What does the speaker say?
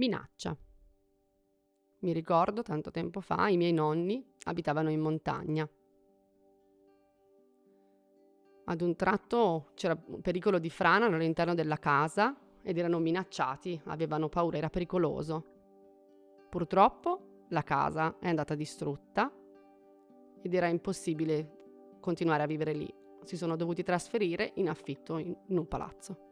minaccia. Mi ricordo, tanto tempo fa, i miei nonni abitavano in montagna. Ad un tratto c'era un pericolo di frana all'interno della casa ed erano minacciati, avevano paura, era pericoloso. Purtroppo la casa è andata distrutta ed era impossibile continuare a vivere lì. Si sono dovuti trasferire in affitto in, in un palazzo.